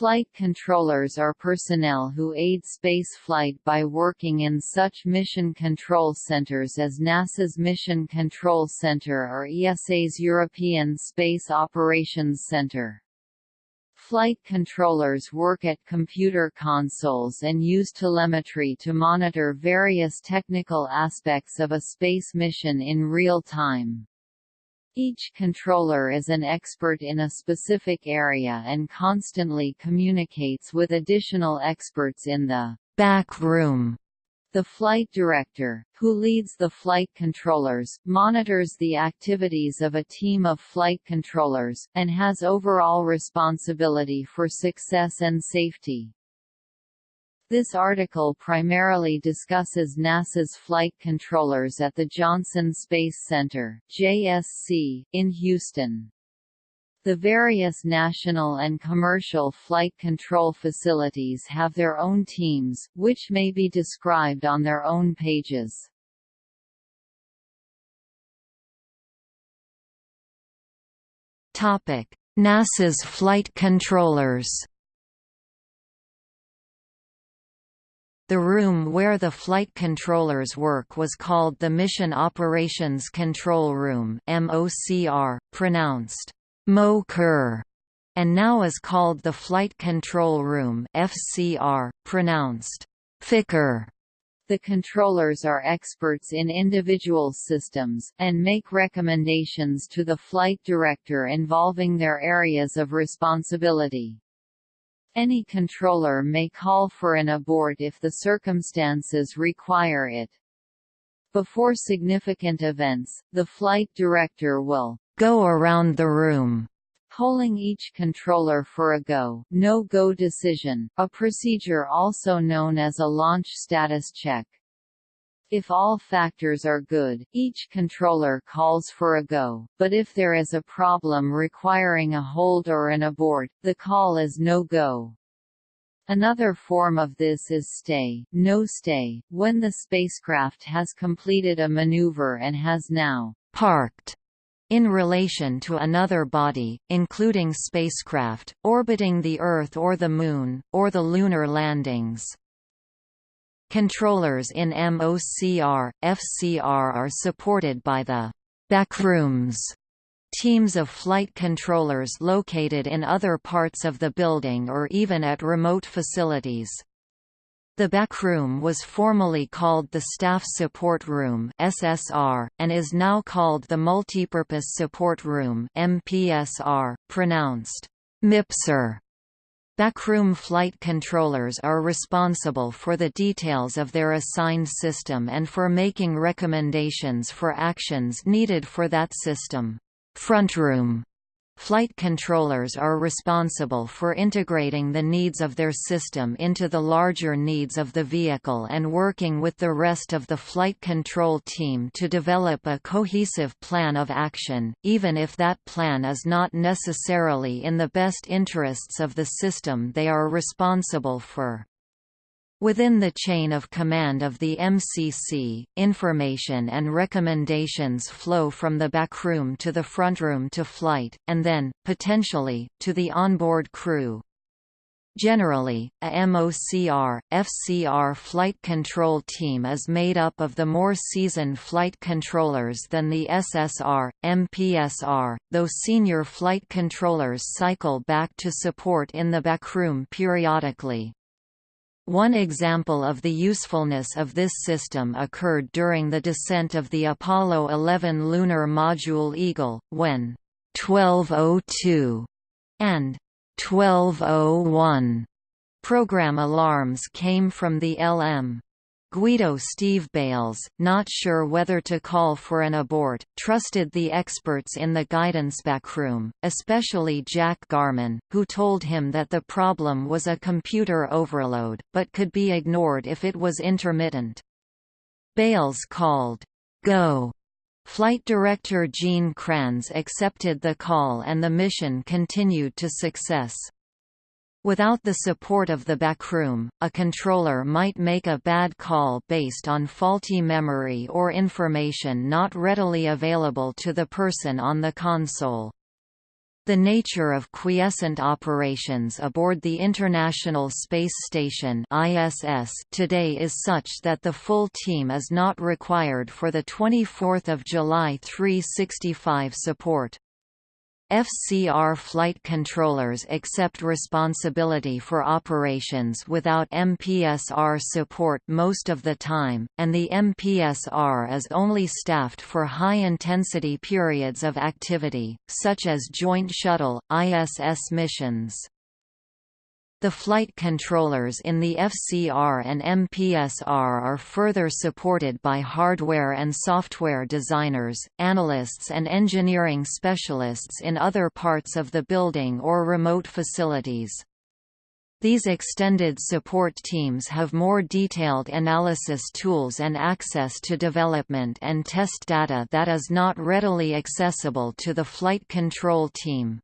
Flight controllers are personnel who aid spaceflight by working in such mission control centers as NASA's Mission Control Center or ESA's European Space Operations Center. Flight controllers work at computer consoles and use telemetry to monitor various technical aspects of a space mission in real time. Each controller is an expert in a specific area and constantly communicates with additional experts in the back room. The flight director, who leads the flight controllers, monitors the activities of a team of flight controllers, and has overall responsibility for success and safety. This article primarily discusses NASA's flight controllers at the Johnson Space Center JSC, in Houston. The various national and commercial flight control facilities have their own teams, which may be described on their own pages. NASA's flight controllers The room where the flight controllers work was called the Mission Operations Control Room MOCR, pronounced MOCR, and now is called the Flight Control Room FCR, pronounced FICR. The controllers are experts in individual systems, and make recommendations to the flight director involving their areas of responsibility. Any controller may call for an abort if the circumstances require it. Before significant events, the flight director will go around the room, polling each controller for a go, no-go decision, a procedure also known as a launch status check. If all factors are good, each controller calls for a go, but if there is a problem requiring a hold or an abort, the call is no-go. Another form of this is stay, no stay, when the spacecraft has completed a maneuver and has now parked in relation to another body, including spacecraft, orbiting the Earth or the Moon, or the lunar landings. Controllers in MOCR, FCR are supported by the backrooms teams of flight controllers located in other parts of the building or even at remote facilities. The backroom was formerly called the Staff Support Room (SSR) and is now called the Multipurpose Support Room (MPSR), pronounced MIPSR. Backroom flight controllers are responsible for the details of their assigned system and for making recommendations for actions needed for that system. Frontroom Flight controllers are responsible for integrating the needs of their system into the larger needs of the vehicle and working with the rest of the flight control team to develop a cohesive plan of action, even if that plan is not necessarily in the best interests of the system they are responsible for. Within the chain of command of the MCC, information and recommendations flow from the backroom to the frontroom to flight, and then, potentially, to the onboard crew. Generally, a MOCR, FCR flight control team is made up of the more seasoned flight controllers than the SSR, MPSR, though senior flight controllers cycle back to support in the backroom periodically. One example of the usefulness of this system occurred during the descent of the Apollo 11 lunar module Eagle, when 1202 and 1201 program alarms came from the LM. Guido Steve Bales, not sure whether to call for an abort, trusted the experts in the guidance backroom, especially Jack Garman, who told him that the problem was a computer overload, but could be ignored if it was intermittent. Bales called, Go. Flight director Gene Kranz accepted the call and the mission continued to success. Without the support of the backroom, a controller might make a bad call based on faulty memory or information not readily available to the person on the console. The nature of quiescent operations aboard the International Space Station (ISS) today is such that the full team is not required for the 24th of July 365 support. FCR flight controllers accept responsibility for operations without MPSR support most of the time, and the MPSR is only staffed for high-intensity periods of activity, such as Joint Shuttle, ISS missions. The flight controllers in the FCR and MPSR are further supported by hardware and software designers, analysts and engineering specialists in other parts of the building or remote facilities. These extended support teams have more detailed analysis tools and access to development and test data that is not readily accessible to the flight control team.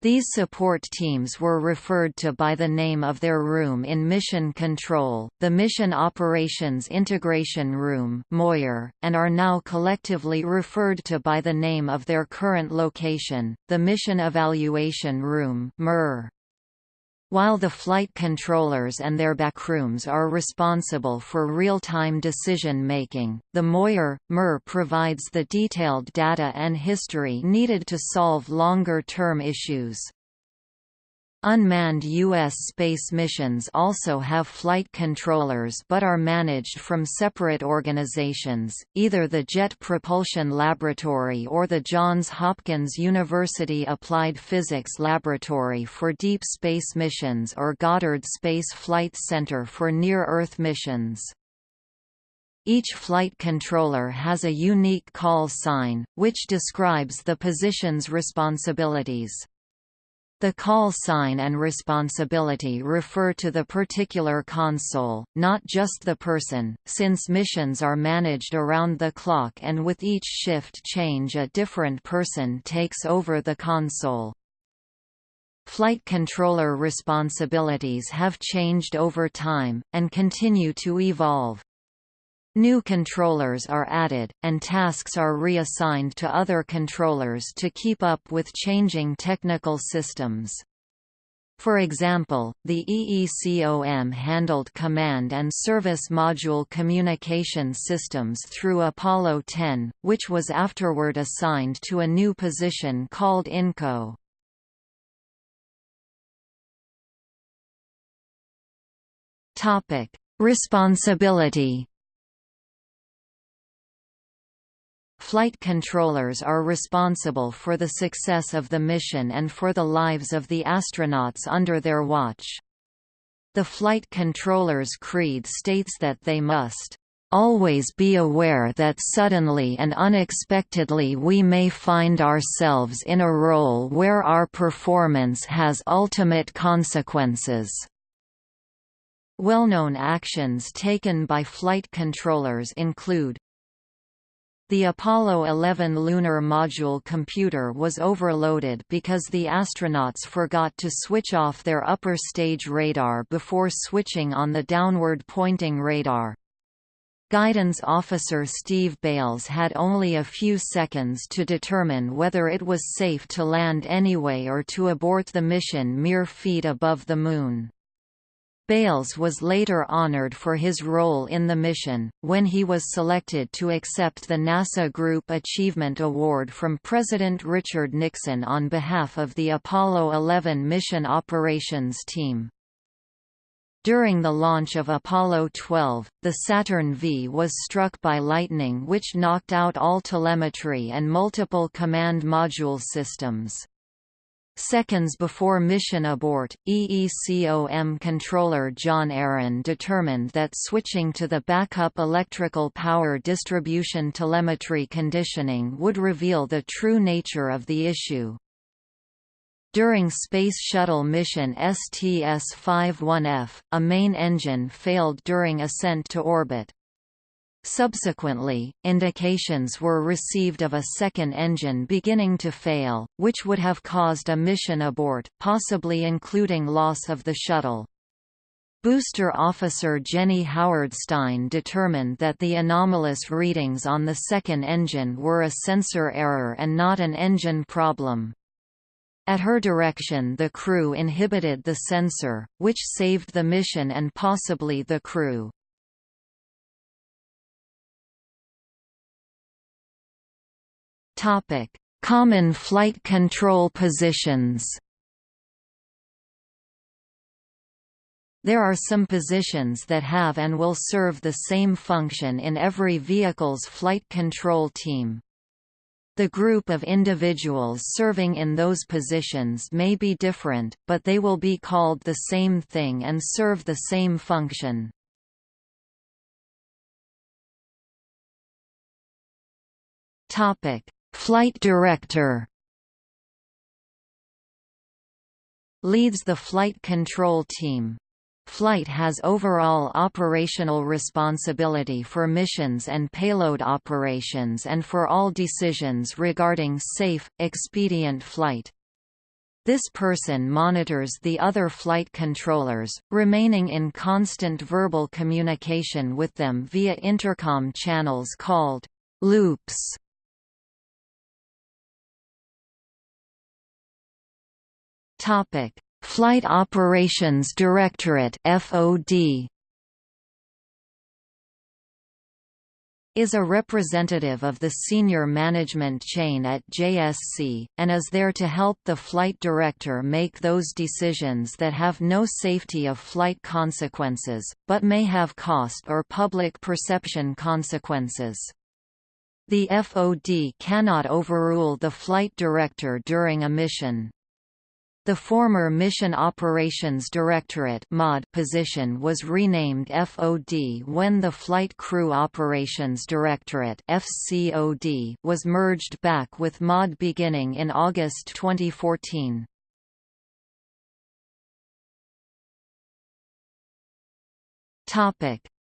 These support teams were referred to by the name of their room in Mission Control, the Mission Operations Integration Room MOIR, and are now collectively referred to by the name of their current location, the Mission Evaluation Room MER. While the flight controllers and their backrooms are responsible for real-time decision-making, the MOIR, MER provides the detailed data and history needed to solve longer-term issues. Unmanned U.S. space missions also have flight controllers but are managed from separate organizations, either the Jet Propulsion Laboratory or the Johns Hopkins University Applied Physics Laboratory for deep space missions or Goddard Space Flight Center for near-Earth missions. Each flight controller has a unique call sign, which describes the position's responsibilities. The call sign and responsibility refer to the particular console, not just the person, since missions are managed around the clock and with each shift change a different person takes over the console. Flight controller responsibilities have changed over time, and continue to evolve. New controllers are added, and tasks are reassigned to other controllers to keep up with changing technical systems. For example, the EECOM handled command and service module communication systems through Apollo 10, which was afterward assigned to a new position called INCO. Responsibility Flight controllers are responsible for the success of the mission and for the lives of the astronauts under their watch. The flight controller's creed states that they must always be aware that suddenly and unexpectedly we may find ourselves in a role where our performance has ultimate consequences. Well-known actions taken by flight controllers include the Apollo 11 lunar module computer was overloaded because the astronauts forgot to switch off their upper stage radar before switching on the downward-pointing radar. Guidance officer Steve Bales had only a few seconds to determine whether it was safe to land anyway or to abort the mission mere feet above the Moon. Bales was later honored for his role in the mission, when he was selected to accept the NASA Group Achievement Award from President Richard Nixon on behalf of the Apollo 11 mission operations team. During the launch of Apollo 12, the Saturn V was struck by lightning which knocked out all telemetry and multiple command module systems. Seconds before mission abort, EECOM controller John Aaron determined that switching to the backup electrical power distribution telemetry conditioning would reveal the true nature of the issue. During Space Shuttle mission STS-51F, a main engine failed during ascent to orbit. Subsequently, indications were received of a second engine beginning to fail, which would have caused a mission abort, possibly including loss of the shuttle. Booster officer Jenny Howard-Stein determined that the anomalous readings on the second engine were a sensor error and not an engine problem. At her direction the crew inhibited the sensor, which saved the mission and possibly the crew. Common flight control positions There are some positions that have and will serve the same function in every vehicle's flight control team. The group of individuals serving in those positions may be different, but they will be called the same thing and serve the same function. Flight director Leads the flight control team. Flight has overall operational responsibility for missions and payload operations and for all decisions regarding safe, expedient flight. This person monitors the other flight controllers, remaining in constant verbal communication with them via intercom channels called loops. Topic: Flight Operations Directorate FOD is a representative of the senior management chain at JSC, and is there to help the flight director make those decisions that have no safety of flight consequences, but may have cost or public perception consequences. The FOD cannot overrule the flight director during a mission. The former Mission Operations Directorate position was renamed FOD when the Flight Crew Operations Directorate was merged back with MOD beginning in August 2014.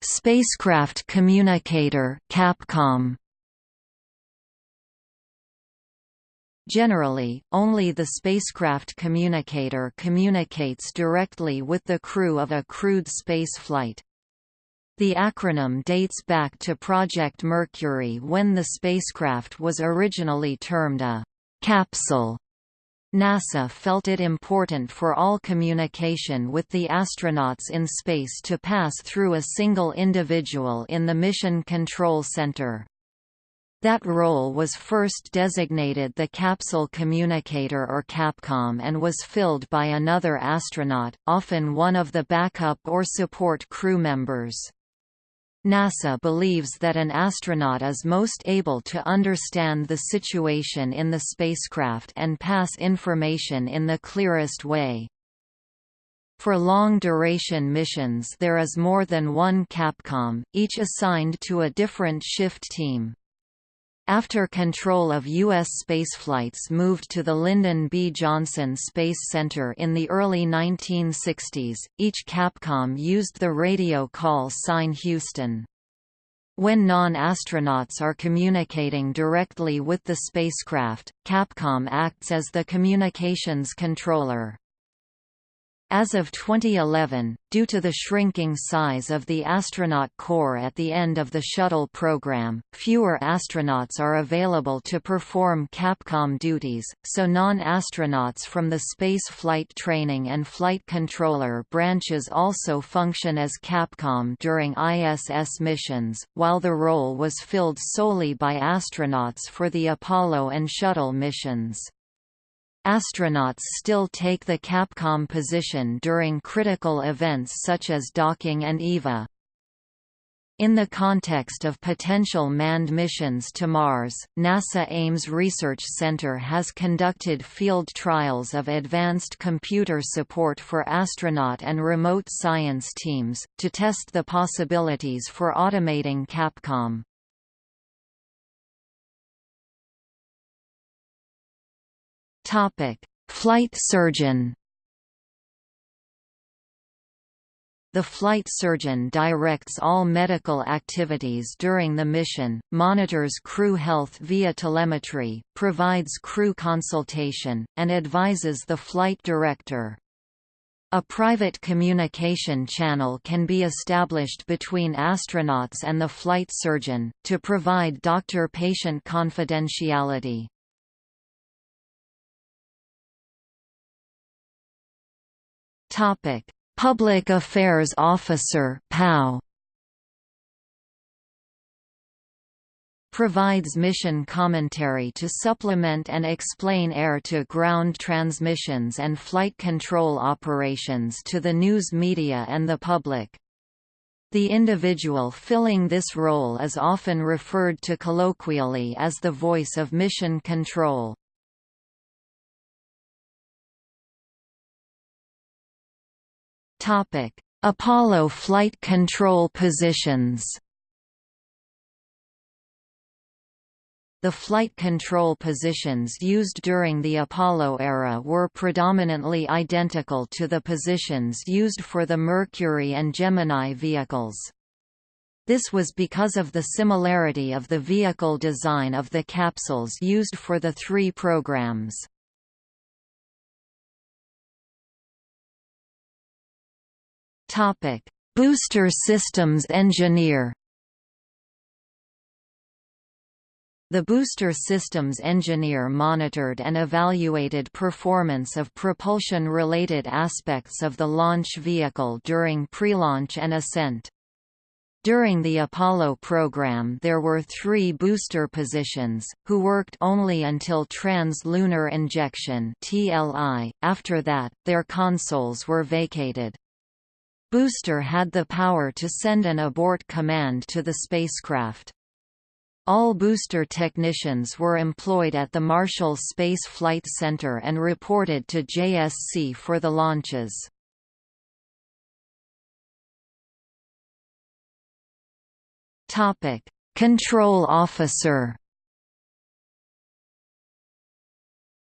Spacecraft Communicator Capcom Generally, only the spacecraft communicator communicates directly with the crew of a crewed space flight. The acronym dates back to Project Mercury when the spacecraft was originally termed a capsule. NASA felt it important for all communication with the astronauts in space to pass through a single individual in the Mission Control Center. That role was first designated the Capsule Communicator or Capcom and was filled by another astronaut, often one of the backup or support crew members. NASA believes that an astronaut is most able to understand the situation in the spacecraft and pass information in the clearest way. For long-duration missions there is more than one Capcom, each assigned to a different shift team. After control of U.S. spaceflights moved to the Lyndon B. Johnson Space Center in the early 1960s, each Capcom used the radio call sign Houston. When non-astronauts are communicating directly with the spacecraft, Capcom acts as the communications controller. As of 2011, due to the shrinking size of the astronaut corps at the end of the shuttle program, fewer astronauts are available to perform Capcom duties, so non-astronauts from the Space Flight Training and Flight Controller branches also function as Capcom during ISS missions, while the role was filled solely by astronauts for the Apollo and Shuttle missions. Astronauts still take the Capcom position during critical events such as docking and EVA. In the context of potential manned missions to Mars, NASA Ames Research Center has conducted field trials of advanced computer support for astronaut and remote science teams, to test the possibilities for automating Capcom. Flight surgeon. The flight surgeon directs all medical activities during the mission, monitors crew health via telemetry, provides crew consultation, and advises the flight director. A private communication channel can be established between astronauts and the flight surgeon, to provide doctor-patient confidentiality. Public Affairs Officer PAO provides mission commentary to supplement and explain air-to-ground transmissions and flight control operations to the news media and the public. The individual filling this role is often referred to colloquially as the voice of mission control. Apollo flight control positions The flight control positions used during the Apollo era were predominantly identical to the positions used for the Mercury and Gemini vehicles. This was because of the similarity of the vehicle design of the capsules used for the three programs. Booster systems engineer The booster systems engineer monitored and evaluated performance of propulsion-related aspects of the launch vehicle during pre-launch and ascent. During the Apollo program there were three booster positions, who worked only until trans-lunar injection after that, their consoles were vacated. Booster had the power to send an abort command to the spacecraft. All booster technicians were employed at the Marshall Space Flight Center and reported to JSC for the launches. Control officer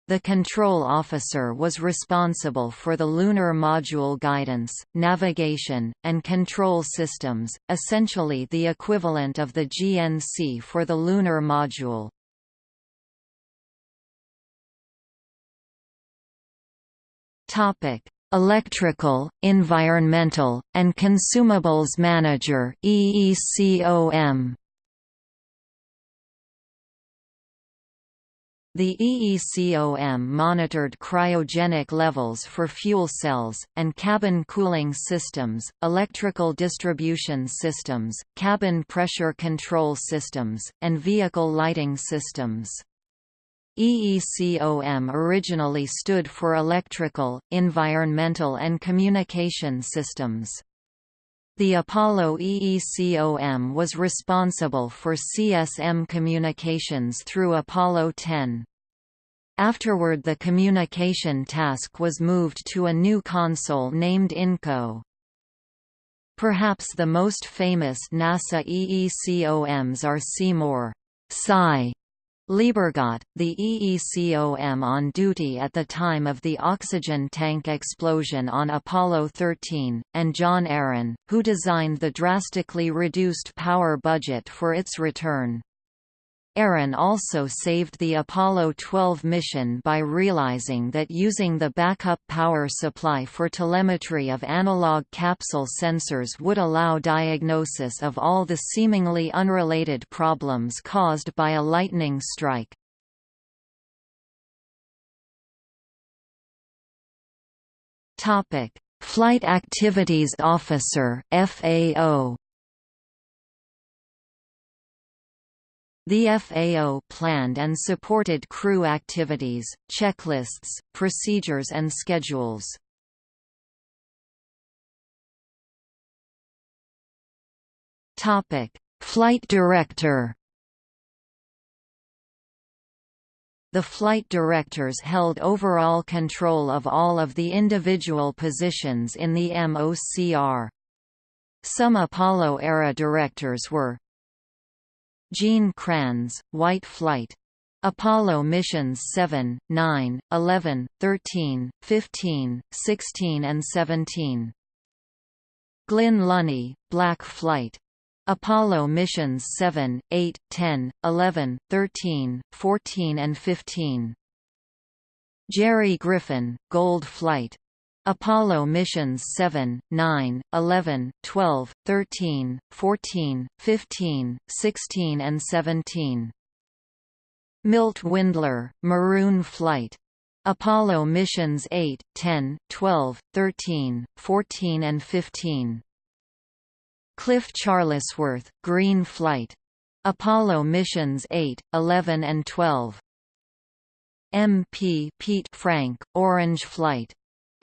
The control officer was responsible for the lunar module guidance, navigation, and control systems, essentially the equivalent of the GNC for the lunar module. Electrical, Environmental, and Consumables Manager EECOM The EECOM monitored cryogenic levels for fuel cells, and cabin cooling systems, electrical distribution systems, cabin pressure control systems, and vehicle lighting systems. EECOM originally stood for Electrical, Environmental and Communication Systems. The Apollo EECOM was responsible for CSM communications through Apollo 10. Afterward the communication task was moved to a new console named INCO. Perhaps the most famous NASA EECOMs are Seymour Sy Liebergott, the EECOM on duty at the time of the oxygen tank explosion on Apollo 13, and John Aaron, who designed the drastically reduced power budget for its return. Aaron also saved the Apollo 12 mission by realizing that using the backup power supply for telemetry of analog capsule sensors would allow diagnosis of all the seemingly unrelated problems caused by a lightning strike. Flight Activities Officer FAO The FAO planned and supported crew activities, checklists, procedures and schedules. Flight director The flight directors held overall control of all of the individual positions in the MOCR. Some Apollo-era directors were Gene Kranz, White Flight. Apollo missions 7, 9, 11, 13, 15, 16 and 17. Glynn Lunney, Black Flight. Apollo missions 7, 8, 10, 11, 13, 14 and 15. Jerry Griffin, Gold Flight. Apollo missions 7, 9, 11, 12, 13, 14, 15, 16 and 17. Milt Windler, Maroon Flight. Apollo missions 8, 10, 12, 13, 14 and 15. Cliff Charlesworth, Green Flight. Apollo missions 8, 11 and 12. MP Pete Frank, Orange Flight.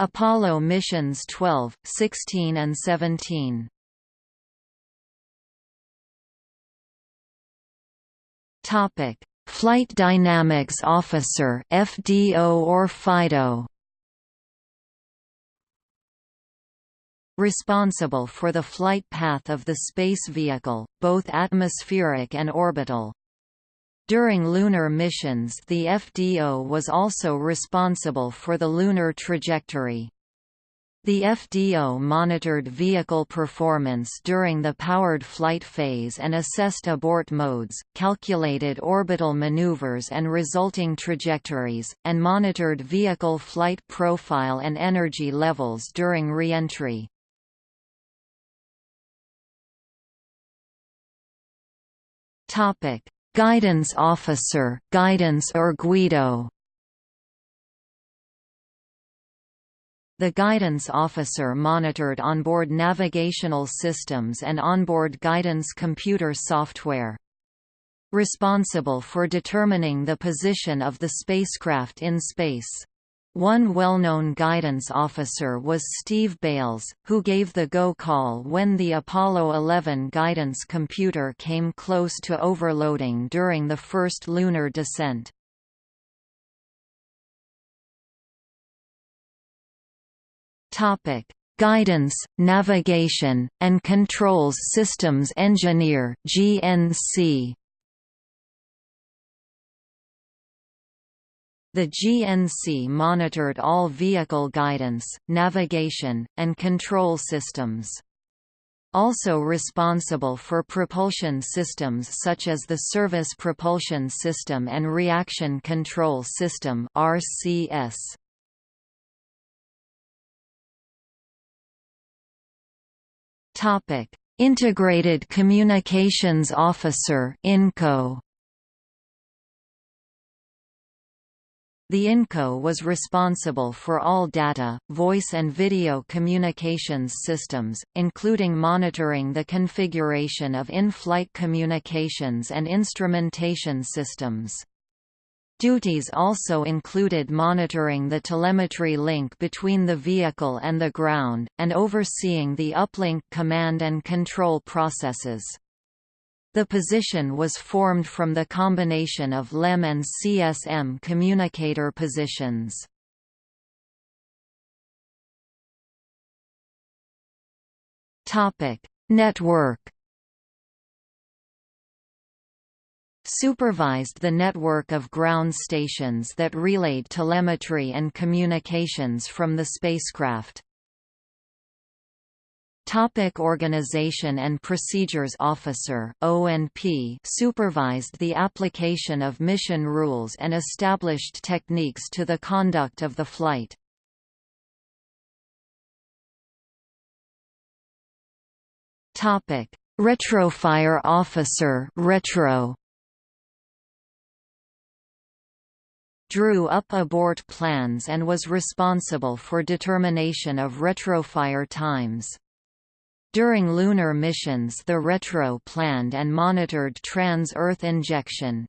Apollo missions 12, 16 and 17. Topic: Flight Dynamics Officer (FDO or FIDO). Responsible for the flight path of the space vehicle, both atmospheric and orbital. During lunar missions the FDO was also responsible for the lunar trajectory. The FDO monitored vehicle performance during the powered flight phase and assessed abort modes, calculated orbital maneuvers and resulting trajectories, and monitored vehicle flight profile and energy levels during re-entry. Topic: Guidance Officer, Guidance or Guido. The guidance officer monitored onboard navigational systems and onboard guidance computer software. Responsible for determining the position of the spacecraft in space. One well-known guidance officer was Steve Bales, who gave the go call when the Apollo 11 guidance computer came close to overloading during the first lunar descent. Guidance, Navigation, and Controls Systems Engineer GNC The GNC monitored all vehicle guidance, navigation, and control systems. Also responsible for propulsion systems such as the Service Propulsion System and Reaction Control System RCS. Integrated Communications Officer INCO The INCO was responsible for all data, voice and video communications systems, including monitoring the configuration of in-flight communications and instrumentation systems. Duties also included monitoring the telemetry link between the vehicle and the ground, and overseeing the uplink command and control processes. The position was formed from the combination of LEM and CSM communicator positions. Network supervised the network of ground stations that relayed telemetry and communications from the spacecraft. Topic Organization and Procedures Officer O&P supervised the application of mission rules and established techniques to the conduct of the flight. Topic Retrofire Officer retro drew up abort plans and was responsible for determination of retrofire times. During lunar missions the Retro planned and monitored trans-Earth injection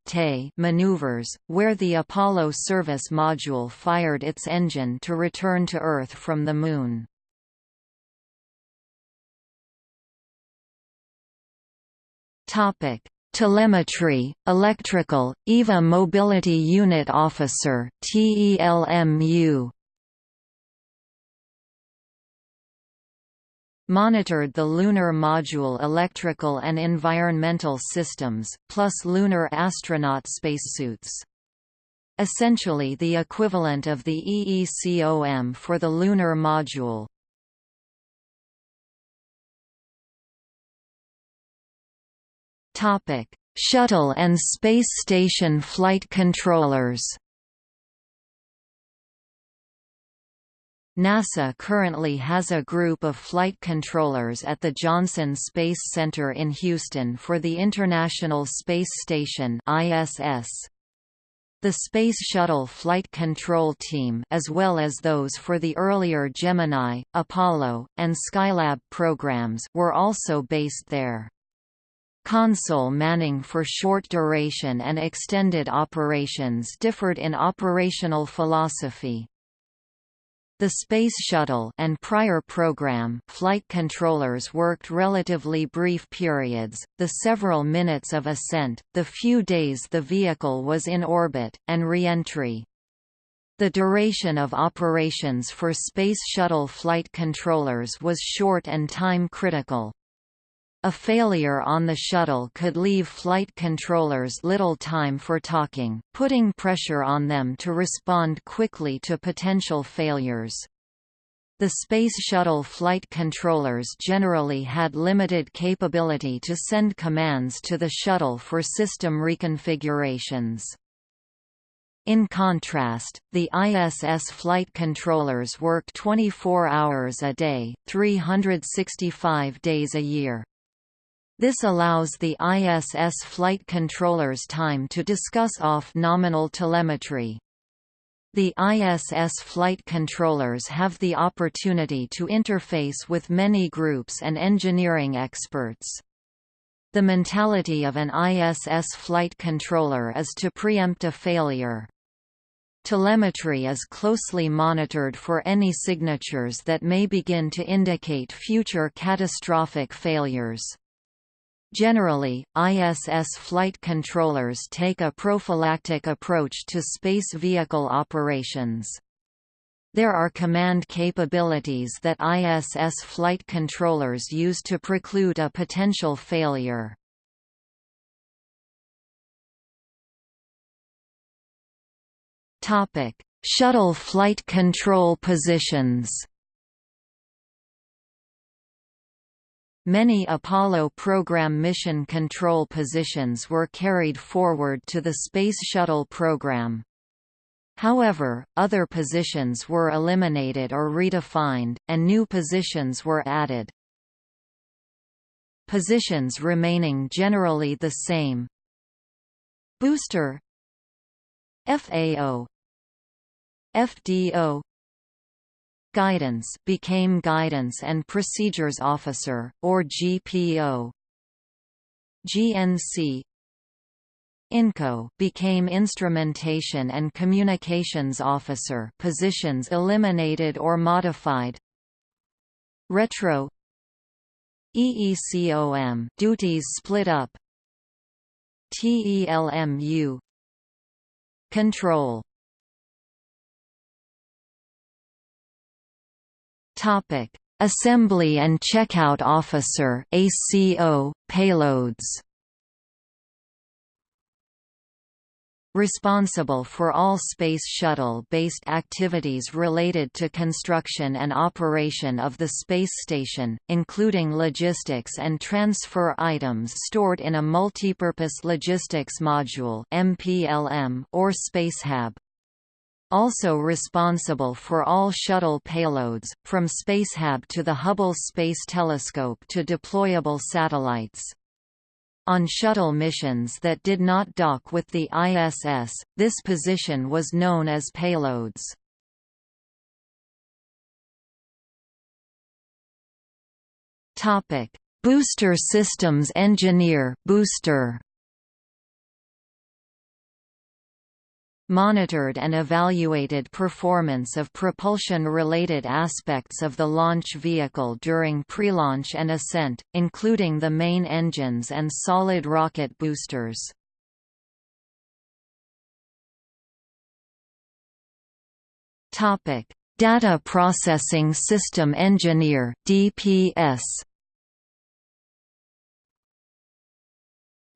maneuvers, where the Apollo service module fired its engine to return to Earth from the Moon. Telemetry, Electrical, EVA Mobility Unit Officer TELMU monitored the lunar module electrical and environmental systems, plus lunar astronaut spacesuits. Essentially the equivalent of the EECOM for the lunar module. Shuttle and space station flight controllers NASA currently has a group of flight controllers at the Johnson Space Center in Houston for the International Space Station ISS. The Space Shuttle Flight Control Team as well as those for the earlier Gemini, Apollo, and Skylab programs were also based there. Console manning for short duration and extended operations differed in operational philosophy. The Space Shuttle and prior program flight controllers worked relatively brief periods, the several minutes of ascent, the few days the vehicle was in orbit, and re-entry. The duration of operations for Space Shuttle flight controllers was short and time-critical. A failure on the shuttle could leave flight controllers little time for talking, putting pressure on them to respond quickly to potential failures. The Space Shuttle flight controllers generally had limited capability to send commands to the shuttle for system reconfigurations. In contrast, the ISS flight controllers work 24 hours a day, 365 days a year. This allows the ISS flight controllers time to discuss off-nominal telemetry. The ISS flight controllers have the opportunity to interface with many groups and engineering experts. The mentality of an ISS flight controller is to preempt a failure. Telemetry is closely monitored for any signatures that may begin to indicate future catastrophic failures. Generally, ISS flight controllers take a prophylactic approach to space vehicle operations. There are command capabilities that ISS flight controllers use to preclude a potential failure. Shuttle flight control positions Many Apollo program mission control positions were carried forward to the Space Shuttle program. However, other positions were eliminated or redefined, and new positions were added. Positions remaining generally the same Booster FAO FDO Guidance became Guidance and Procedures Officer, or GPO. GNC INCO became Instrumentation and Communications Officer positions eliminated or modified. Retro. EECOM duties split up. TELMU Control Topic: Assembly and Checkout Officer (ACO) payloads. Responsible for all Space Shuttle-based activities related to construction and operation of the space station, including logistics and transfer items stored in a Multipurpose Logistics Module or Spacehab also responsible for all shuttle payloads, from Spacehab to the Hubble Space Telescope to deployable satellites. On shuttle missions that did not dock with the ISS, this position was known as payloads. Booster Systems Engineer booster. Monitored and evaluated performance of propulsion-related aspects of the launch vehicle during pre-launch and ascent, including the main engines and solid rocket boosters. Data Processing System Engineer DPS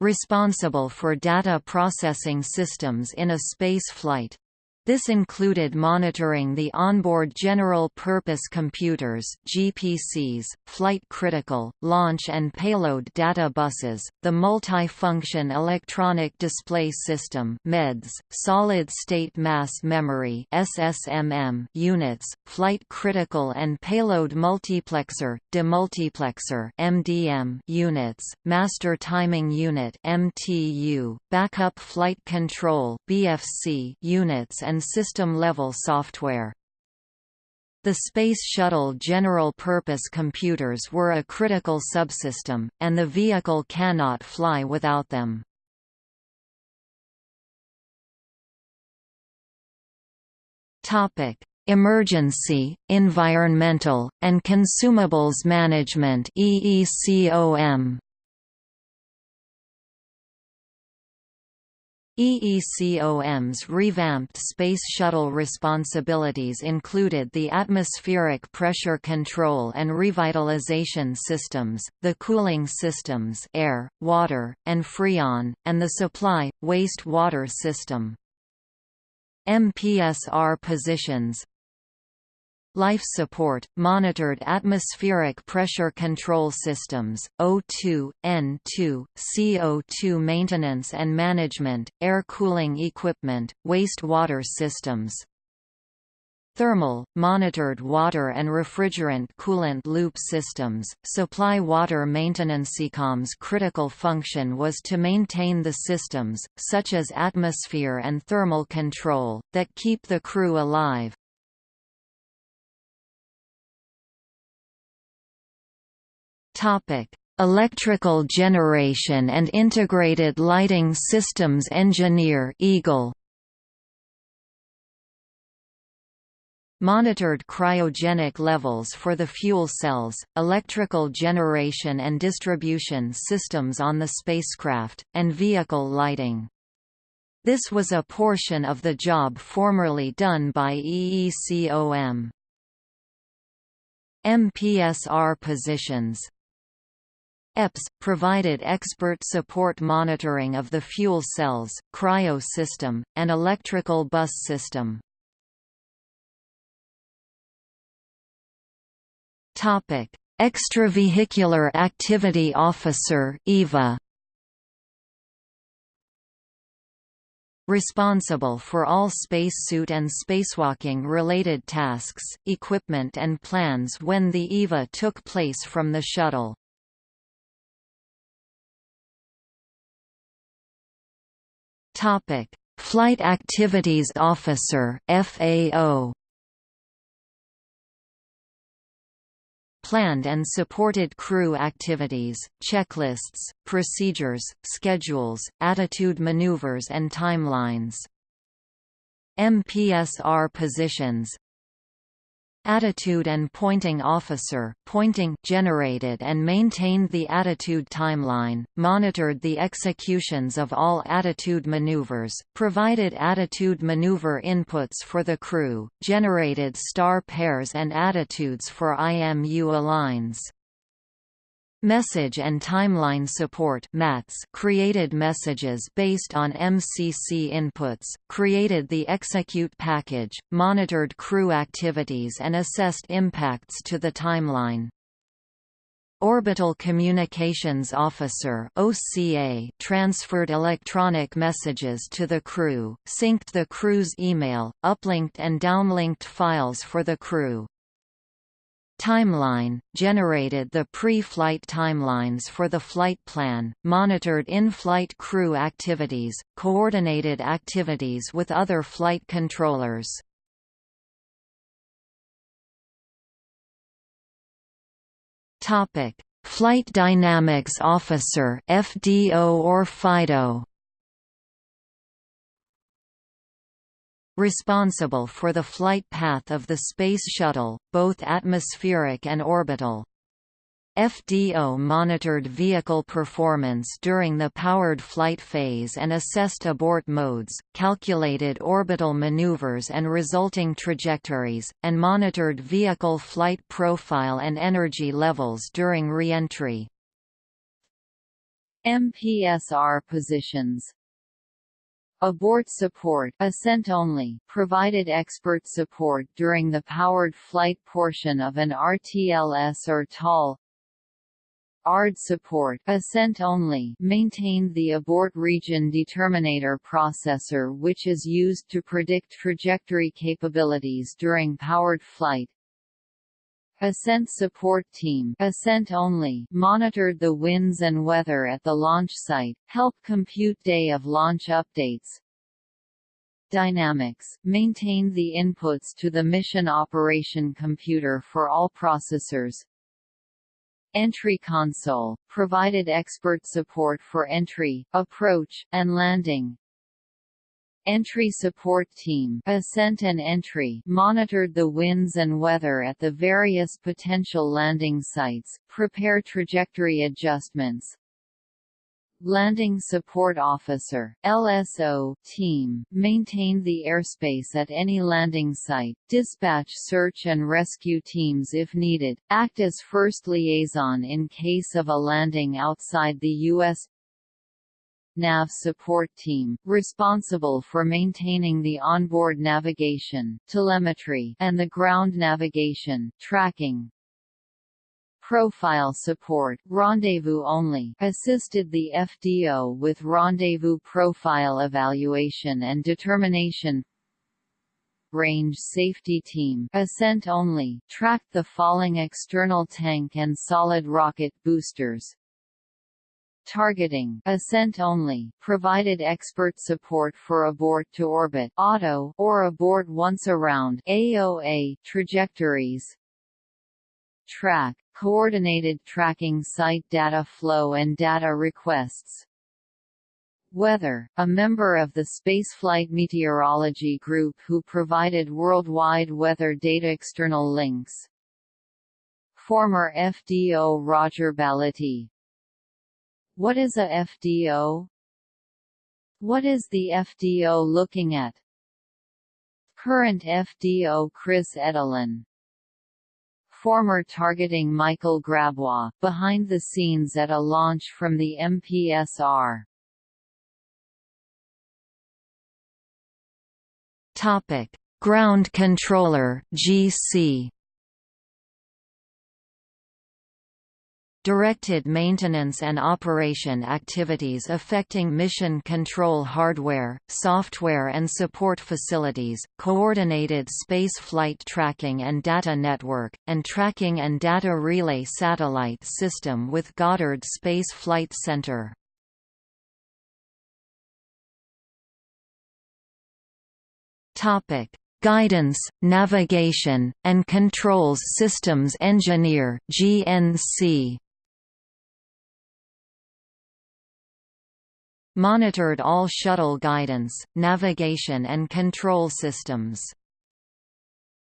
responsible for data processing systems in a space flight. This included monitoring the onboard general-purpose computers GPCs, flight-critical, launch and payload data buses, the multi-function electronic display system MEDS, solid-state mass memory SSMM units, flight-critical and payload multiplexer, demultiplexer MDM units, master timing unit MTU, backup flight control BFC units and and system-level software. The Space Shuttle general-purpose computers were a critical subsystem, and the vehicle cannot fly without them. Emergency, Environmental, and Consumables Management EECOM EECOM's revamped Space Shuttle responsibilities included the atmospheric pressure control and revitalization systems, the cooling systems air, water, and freon, and the supply, waste water system. MPSR positions Life support, monitored atmospheric pressure control systems, O2, N2, CO2 maintenance and management, air cooling equipment, wastewater systems. Thermal, monitored water and refrigerant coolant loop systems, supply water maintenance. EECOM's critical function was to maintain the systems, such as atmosphere and thermal control, that keep the crew alive. Topic: Electrical Generation and Integrated Lighting Systems Engineer EGIL. Monitored cryogenic levels for the fuel cells, electrical generation and distribution systems on the spacecraft, and vehicle lighting. This was a portion of the job formerly done by EECOM. MPSR positions EPS, provided expert support monitoring of the fuel cells, cryo system, and electrical bus system. Extravehicular Activity Officer EVA responsible for all spacesuit and spacewalking-related tasks, equipment and plans when the EVA took place from the shuttle. Topic: Flight Activities Officer (FAO). Planned and supported crew activities, checklists, procedures, schedules, attitude maneuvers and timelines. MPSR positions Attitude and Pointing Officer pointing generated and maintained the attitude timeline, monitored the executions of all attitude maneuvers, provided attitude maneuver inputs for the crew, generated star pairs and attitudes for IMU aligns. Message and Timeline Support MATS created messages based on MCC inputs, created the execute package, monitored crew activities and assessed impacts to the timeline. Orbital Communications Officer OCA transferred electronic messages to the crew, synced the crew's email, uplinked and downlinked files for the crew, Timeline – generated the pre-flight timelines for the flight plan, monitored in-flight crew activities, coordinated activities with other flight controllers. Flight Dynamics Officer FDO or FIDO responsible for the flight path of the Space Shuttle, both atmospheric and orbital. FDO monitored vehicle performance during the powered flight phase and assessed abort modes, calculated orbital maneuvers and resulting trajectories, and monitored vehicle flight profile and energy levels during re-entry. MPSR positions Abort support ascent only provided expert support during the powered flight portion of an RTLS or TAL. ARD support ascent only maintained the abort region determinator processor which is used to predict trajectory capabilities during powered flight. Ascent Support Team ascent only monitored the winds and weather at the launch site, help compute day of launch updates. Dynamics maintained the inputs to the mission operation computer for all processors. Entry Console provided expert support for entry, approach, and landing. Entry Support Team Ascent and Entry monitored the winds and weather at the various potential landing sites, prepare trajectory adjustments. Landing Support Officer LSO team maintained the airspace at any landing site, dispatch search and rescue teams if needed, act as first liaison in case of a landing outside the U.S. NAV support team, responsible for maintaining the onboard navigation, telemetry, and the ground navigation, tracking. Profile support rendezvous only assisted the FDO with rendezvous profile evaluation and determination range safety team ascent only tracked the falling external tank and solid rocket boosters targeting ascent only provided expert support for abort to orbit auto or abort once around AOA trajectories. Track coordinated tracking site data flow and data requests. Weather, a member of the Spaceflight Meteorology Group who provided worldwide weather data external links. Former FDO Roger Balettie what is a FDO? What is the FDO looking at? Current FDO Chris Edelin Former targeting Michael Grabois, behind the scenes at a launch from the MPSR. Topic: Ground Controller (GC). Directed maintenance and operation activities affecting mission control hardware, software and support facilities, coordinated space flight tracking and data network, and tracking and data relay satellite system with Goddard Space Flight Center. Topic: Guidance, Navigation, and Controls Systems Engineer (GNC). Monitored all shuttle guidance, navigation and control systems.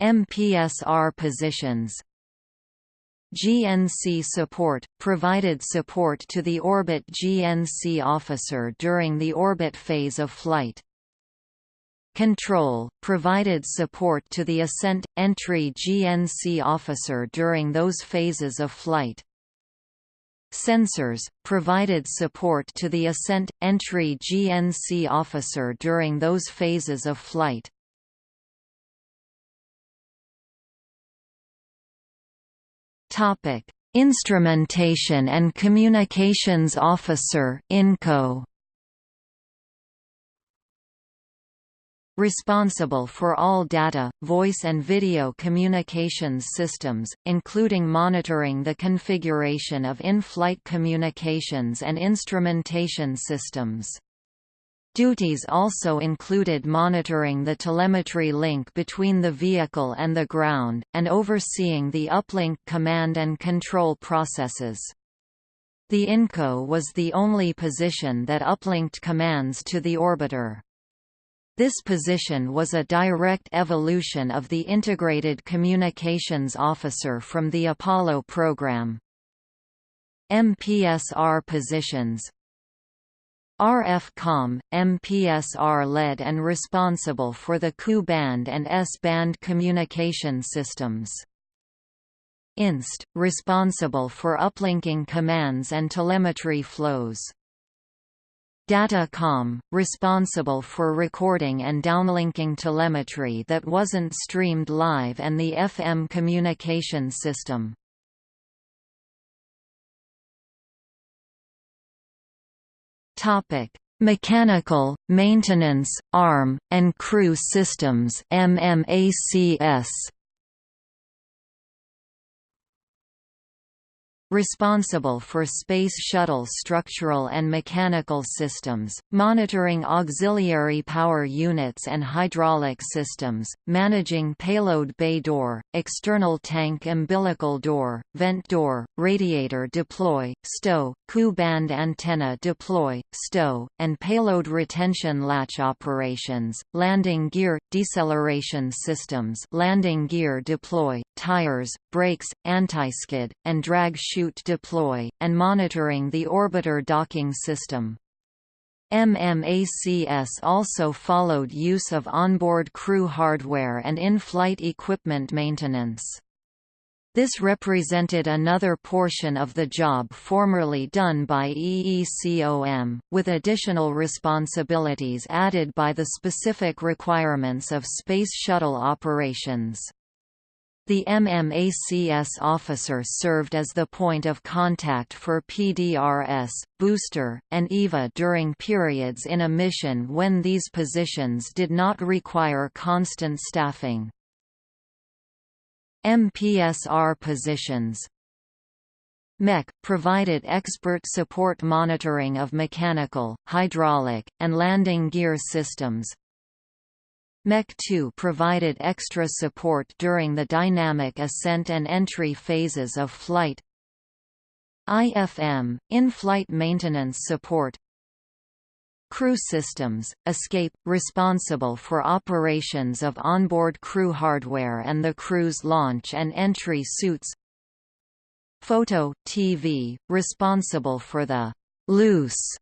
MPSR positions GNC support – provided support to the orbit GNC officer during the orbit phase of flight. Control – provided support to the ascent – entry GNC officer during those phases of flight. Sensors, provided support to the ascent – entry GNC officer during those phases of flight. Instrumentation and Communications Officer INCO responsible for all data, voice and video communications systems, including monitoring the configuration of in-flight communications and instrumentation systems. Duties also included monitoring the telemetry link between the vehicle and the ground, and overseeing the uplink command and control processes. The INCO was the only position that uplinked commands to the orbiter. This position was a direct evolution of the Integrated Communications Officer from the Apollo program. MPSR positions RFCOM, MPSR led and responsible for the Ku-band and S-band communication systems. INST, responsible for uplinking commands and telemetry flows. Datacom, responsible for recording and downlinking telemetry that wasn't streamed live and the FM communication system. Mechanical, maintenance, arm, and crew systems MMACS. Responsible for Space Shuttle structural and mechanical systems, monitoring auxiliary power units and hydraulic systems, managing payload bay door, external tank umbilical door, vent door, radiator deploy, stow, Ku-band antenna deploy, stow, and payload retention latch operations, landing gear, deceleration systems landing gear deploy, tires, brakes, anti-skid, and drag chute deploy, and monitoring the orbiter docking system. MMACS also followed use of onboard crew hardware and in-flight equipment maintenance. This represented another portion of the job formerly done by EECOM, with additional responsibilities added by the specific requirements of Space Shuttle operations. The MMACS officer served as the point of contact for PDRS, booster, and EVA during periods in a mission when these positions did not require constant staffing. MPSR positions MEC, provided expert support monitoring of mechanical, hydraulic, and landing gear systems. MEC 2 provided extra support during the dynamic ascent and entry phases of flight. IFM, in-flight maintenance support Crew Systems, Escape, responsible for operations of onboard crew hardware and the crew's launch and entry suits Photo, TV, responsible for the «loose»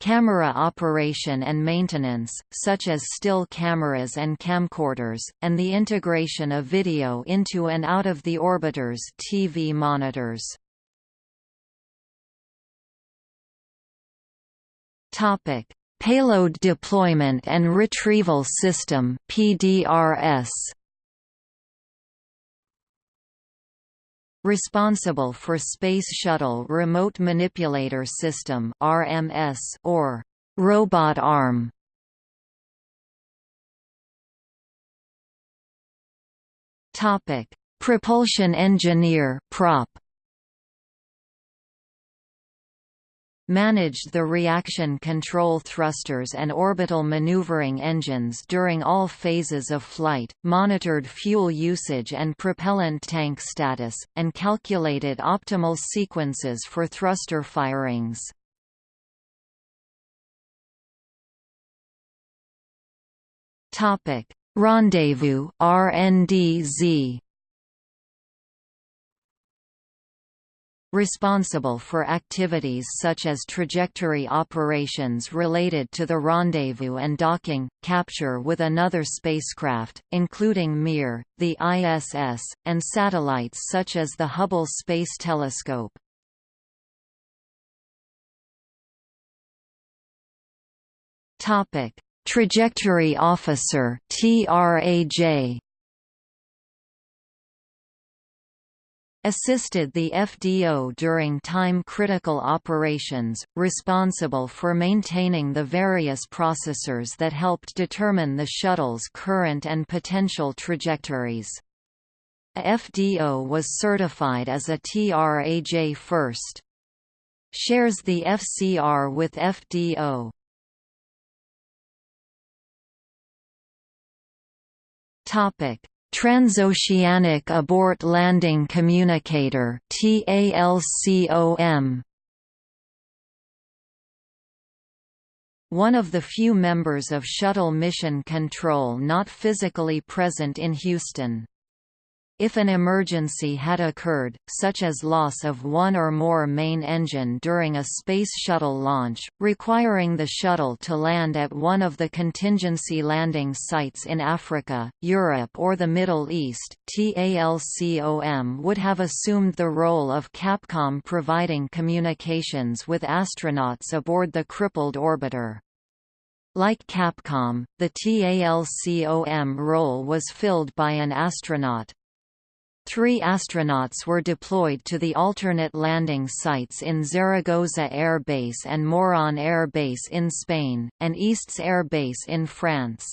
camera operation and maintenance, such as still cameras and camcorders, and the integration of video into and out of the orbiter's TV monitors. Topic: Payload Deployment and Retrieval System PDRS responsible for Space Shuttle Remote Manipulator System RMS or robot arm. Topic. Propulsion Engineer prop managed the reaction control thrusters and orbital maneuvering engines during all phases of flight, monitored fuel usage and propellant tank status, and calculated optimal sequences for thruster firings. Rendezvous RNDZ responsible for activities such as trajectory operations related to the rendezvous and docking, capture with another spacecraft, including Mir, the ISS, and satellites such as the Hubble Space Telescope. Topic: Trajectory Officer TRAJ assisted the FDO during time-critical operations, responsible for maintaining the various processors that helped determine the shuttle's current and potential trajectories. A FDO was certified as a TRAJ first. Shares the FCR with FDO. Topic Transoceanic Abort Landing Communicator One of the few members of Shuttle Mission Control not physically present in Houston. If an emergency had occurred, such as loss of one or more main engine during a Space Shuttle launch, requiring the shuttle to land at one of the contingency landing sites in Africa, Europe or the Middle East, TALCOM would have assumed the role of Capcom providing communications with astronauts aboard the crippled orbiter. Like Capcom, the TALCOM role was filled by an astronaut, Three astronauts were deployed to the alternate landing sites in Zaragoza Air Base and Moron Air Base in Spain, and Istres Air Base in France.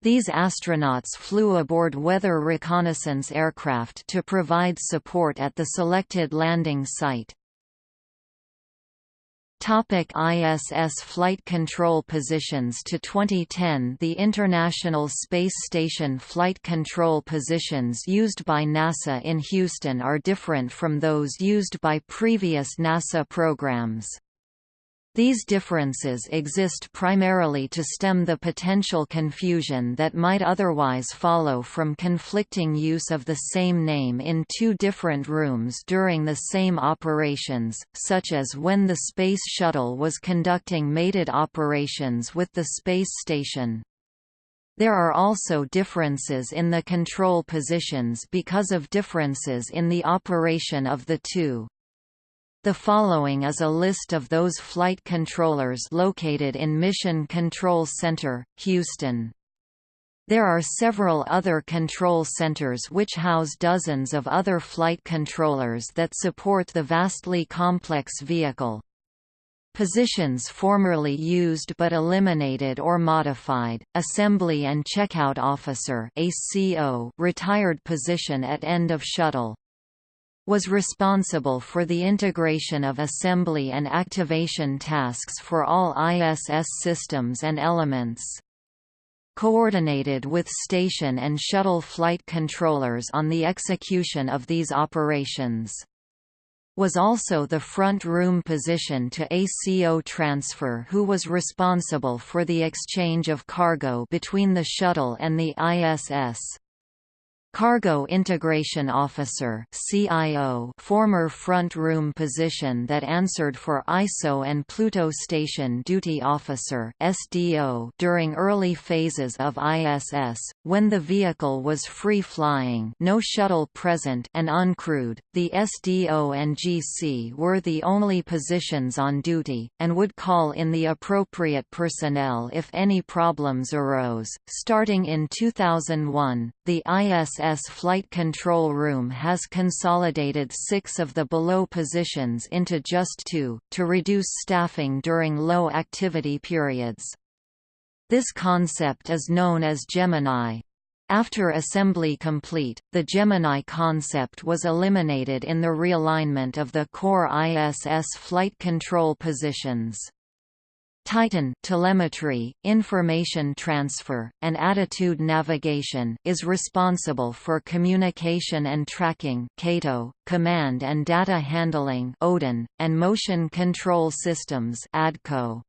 These astronauts flew aboard weather reconnaissance aircraft to provide support at the selected landing site. Topic ISS flight control positions To 2010 the International Space Station flight control positions used by NASA in Houston are different from those used by previous NASA programs. These differences exist primarily to stem the potential confusion that might otherwise follow from conflicting use of the same name in two different rooms during the same operations, such as when the Space Shuttle was conducting mated operations with the space station. There are also differences in the control positions because of differences in the operation of the two. The following is a list of those flight controllers located in Mission Control Center, Houston. There are several other control centers which house dozens of other flight controllers that support the vastly complex vehicle. Positions formerly used but eliminated or modified, Assembly and Checkout Officer retired position at end of shuttle was responsible for the integration of assembly and activation tasks for all ISS systems and elements. Coordinated with station and shuttle flight controllers on the execution of these operations. Was also the front room position to ACO transfer who was responsible for the exchange of cargo between the shuttle and the ISS. Cargo Integration Officer CIO former front room position that answered for ISO and Pluto Station Duty Officer SDO during early phases of ISS, when the vehicle was free-flying no shuttle present and uncrewed, the SDO and GC were the only positions on duty, and would call in the appropriate personnel if any problems arose. Starting in 2001, the ISS ISS Flight Control Room has consolidated six of the below positions into just two, to reduce staffing during low activity periods. This concept is known as Gemini. After assembly complete, the Gemini concept was eliminated in the realignment of the core ISS flight control positions. Titan telemetry, information transfer, and attitude navigation is responsible for communication and tracking CATO, command and data handling ODIN, and motion control systems ADCO.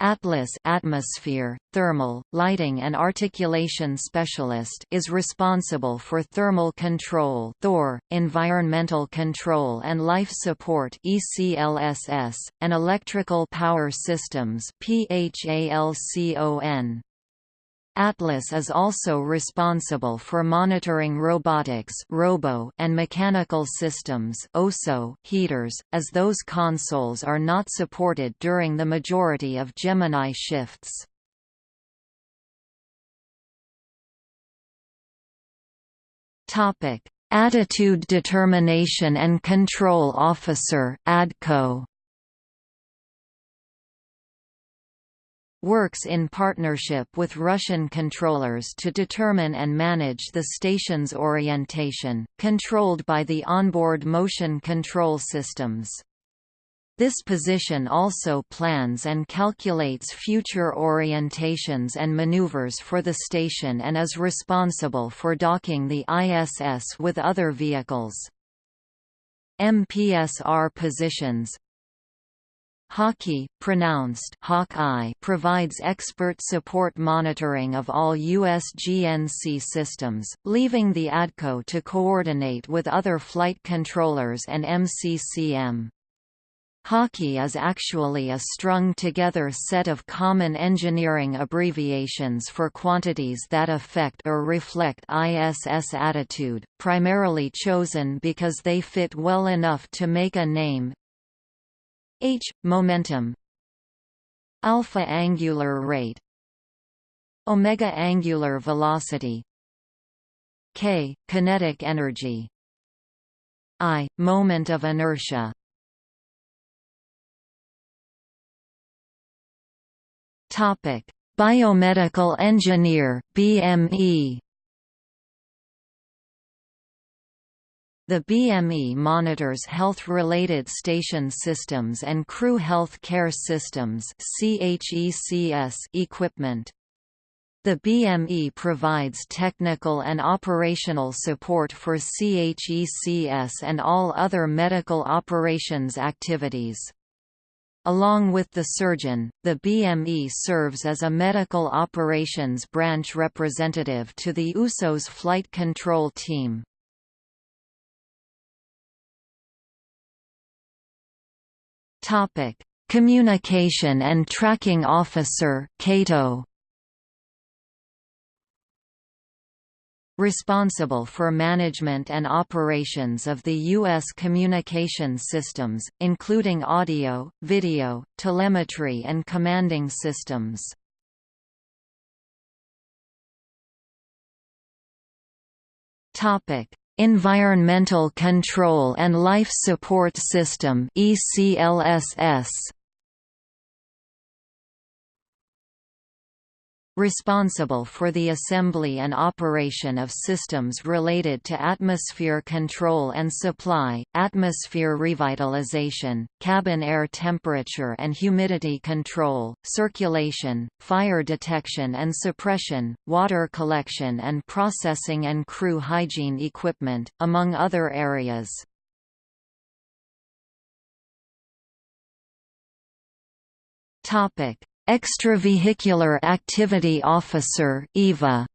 Atlas atmosphere, thermal, lighting and articulation specialist is responsible for thermal control Thor, environmental control and life support ECLSS, and electrical power systems PHALCON. Atlas is also responsible for monitoring robotics robo and mechanical systems OSO heaters, as those consoles are not supported during the majority of Gemini shifts. Attitude Determination and Control Officer ADCO works in partnership with Russian controllers to determine and manage the station's orientation, controlled by the onboard motion control systems. This position also plans and calculates future orientations and maneuvers for the station and is responsible for docking the ISS with other vehicles. MPSR positions HAWKI, pronounced Hawkeye, provides expert support monitoring of all USGNC systems, leaving the ADCO to coordinate with other flight controllers and MCCM. HAWKI is actually a strung-together set of common engineering abbreviations for quantities that affect or reflect ISS attitude, primarily chosen because they fit well enough to make a name. H – momentum. Alpha angular rate. Omega angular velocity. K – kinetic energy. I – moment of inertia. Topic: Biomedical engineer (BME). The BME monitors health-related station systems and crew health care systems equipment. The BME provides technical and operational support for CHECS and all other medical operations activities. Along with the surgeon, the BME serves as a medical operations branch representative to the USO's flight control team. Communication and Tracking Officer CATO responsible for management and operations of the U.S. communication systems, including audio, video, telemetry and commanding systems. Environmental Control and Life Support System ECLSS responsible for the assembly and operation of systems related to atmosphere control and supply, atmosphere revitalization, cabin air temperature and humidity control, circulation, fire detection and suppression, water collection and processing and crew hygiene equipment, among other areas. Topic Extravehicular Activity Officer EVA.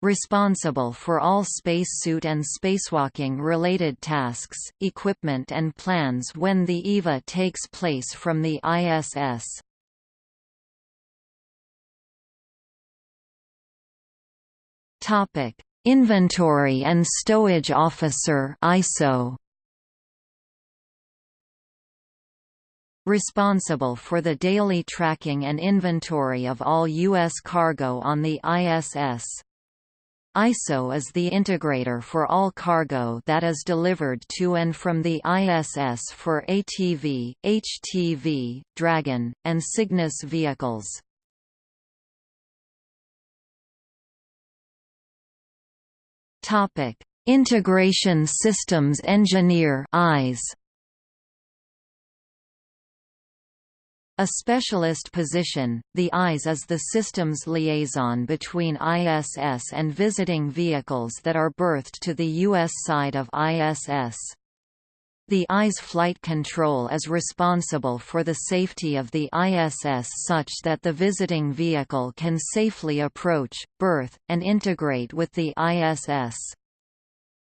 Responsible for all spacesuit and spacewalking-related tasks, equipment and plans when the EVA takes place from the ISS. Inventory and Stowage Officer ISO responsible for the daily tracking and inventory of all U.S. cargo on the ISS. ISO is the integrator for all cargo that is delivered to and from the ISS for ATV, HTV, Dragon, and Cygnus vehicles. Integration Systems Engineer IS A specialist position, the ISE is the system's liaison between ISS and visiting vehicles that are berthed to the U.S. side of ISS. The ISE flight control is responsible for the safety of the ISS such that the visiting vehicle can safely approach, berth, and integrate with the ISS.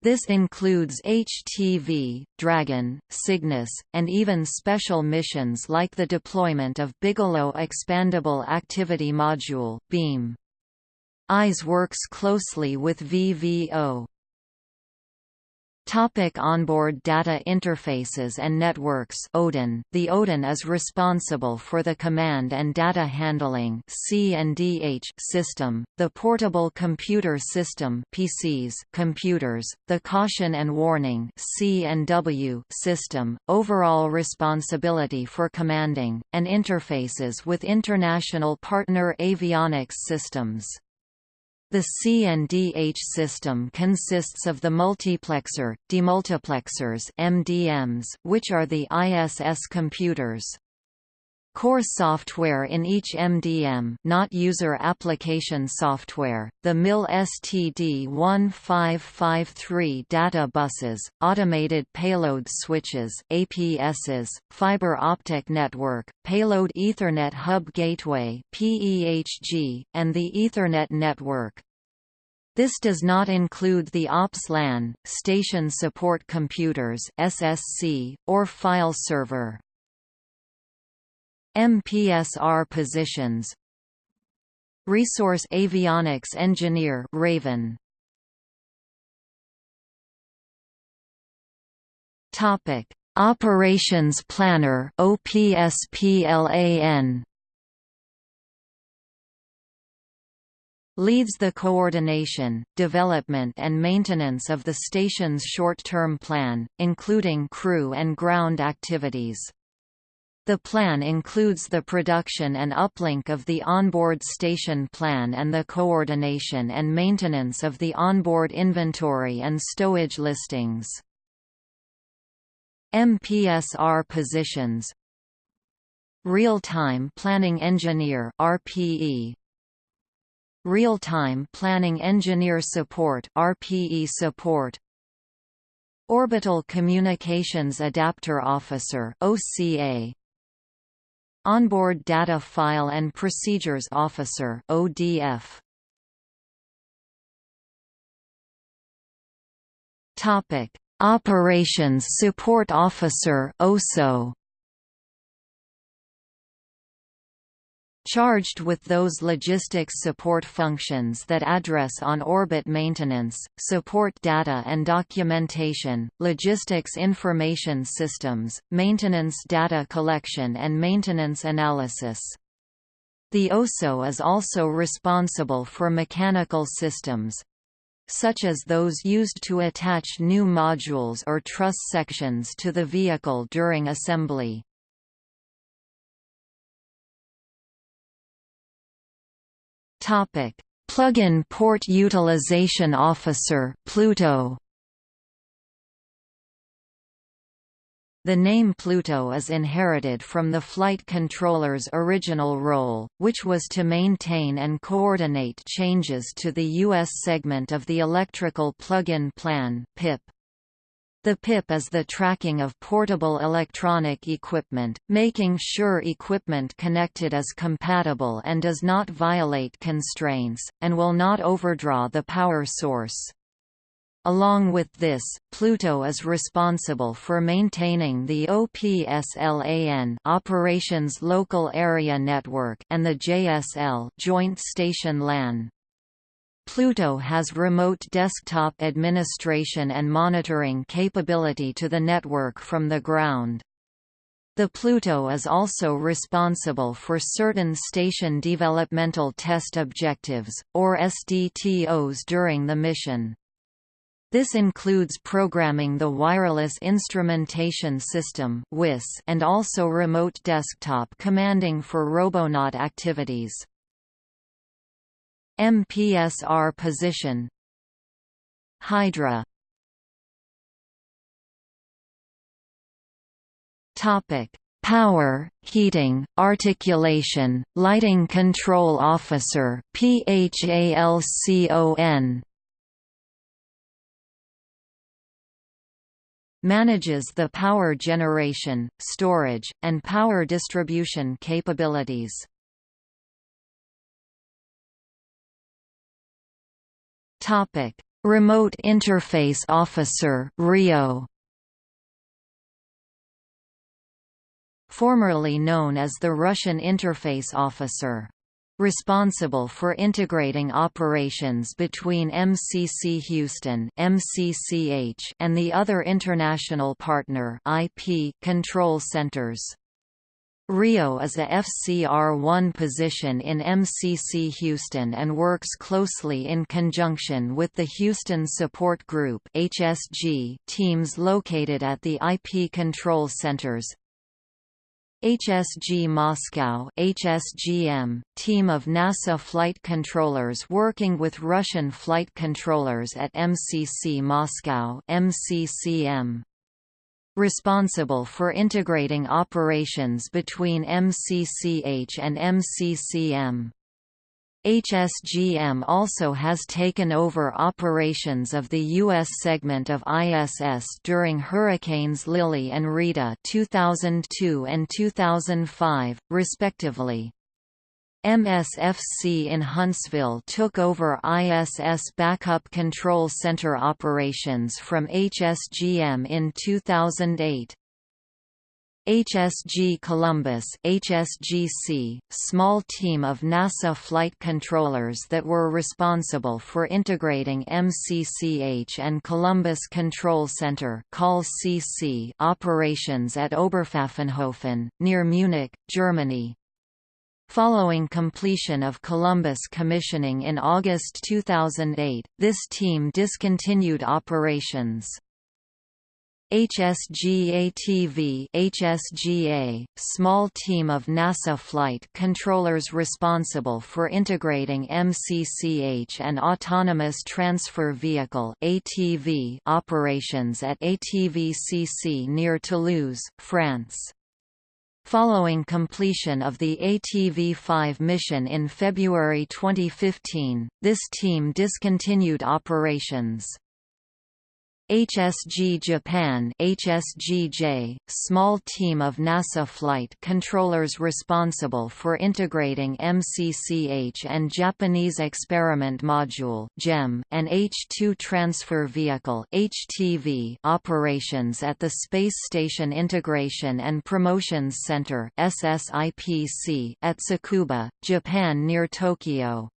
This includes HTV, Dragon, Cygnus, and even special missions like the deployment of Bigelow Expandable Activity Module (BEAM). IS works closely with VVO. Topic onboard data interfaces and networks ODIN The ODIN is responsible for the command and data handling C&DH system, the portable computer system PCs computers, the caution and warning C&W system, overall responsibility for commanding, and interfaces with international partner avionics systems. The C&DH system consists of the multiplexer, demultiplexers MDMs, which are the ISS computers. Core software in each MDM not user application software, the MIL STD1553 data buses, automated payload switches APSs, fiber optic network, payload Ethernet hub gateway PEHG, and the Ethernet network. This does not include the OPS LAN, station support computers SSC, or file server. MPSR positions. Resource Avionics Engineer Raven. Topic Operations Planner OPSPLAN leads the coordination, development and maintenance of the station's short-term plan, including crew and ground activities. The plan includes the production and uplink of the onboard station plan and the coordination and maintenance of the onboard inventory and stowage listings. MPSR positions Real-time Planning Engineer RPE Real-time Planning Engineer Support RPE support Orbital Communications Adapter Officer OCA Onboard Data File and Procedures Officer ODF. Topic: Operations Support Officer OSO. Charged with those logistics support functions that address on-orbit maintenance, support data and documentation, logistics information systems, maintenance data collection and maintenance analysis. The OSO is also responsible for mechanical systems, such as those used to attach new modules or truss sections to the vehicle during assembly. Topic: Plug-in Port Utilization Officer Pluto. The name Pluto is inherited from the flight controller's original role, which was to maintain and coordinate changes to the U.S. segment of the Electrical Plug-in Plan PIP. The PIP is the tracking of portable electronic equipment, making sure equipment connected is compatible and does not violate constraints, and will not overdraw the power source. Along with this, Pluto is responsible for maintaining the OPSLAN Operations Local Area Network and the JSL Joint Station LAN. Pluto has remote desktop administration and monitoring capability to the network from the ground. The Pluto is also responsible for certain station developmental test objectives, or SDTOs during the mission. This includes programming the Wireless Instrumentation System and also remote desktop commanding for Robonaut activities. MPSR position. Hydra. Topic Power, Heating, Articulation, Lighting Control Officer PHALCON manages the power generation, storage, and power distribution capabilities. Topic: Remote Interface Officer (RIO). Formerly known as the Russian Interface Officer responsible for integrating operations between MCC Houston (MCCH) and the other international partner IP control centers. Rio is a FCR-1 position in MCC Houston and works closely in conjunction with the Houston Support Group HSG teams located at the IP control centers. HSG Moscow HSGM, team of NASA flight controllers working with Russian flight controllers at MCC Moscow MCCM. Responsible for integrating operations between MCCH and MCCM. HSGM also has taken over operations of the U.S. segment of ISS during Hurricanes Lili and Rita 2002 and 2005, respectively. MSFC in Huntsville took over ISS Backup Control Center operations from HSGM in 2008. HSG Columbus HSGC, small team of NASA flight controllers that were responsible for integrating MCCH and Columbus Control Center COL-CC operations at Oberpfaffenhofen, near Munich, Germany. Following completion of Columbus commissioning in August 2008, this team discontinued operations. HSGATV HSGA, small team of NASA flight controllers responsible for integrating MCCH and Autonomous Transfer Vehicle ATV operations at ATVCC near Toulouse, France. Following completion of the ATV-5 mission in February 2015, this team discontinued operations. HSG Japan HSGJ, small team of NASA flight controllers responsible for integrating MCCH and Japanese Experiment Module (JEM) and H-2 Transfer Vehicle (HTV) operations at the Space Station Integration and Promotions Center (SSIPC) at Tsukuba, Japan near Tokyo.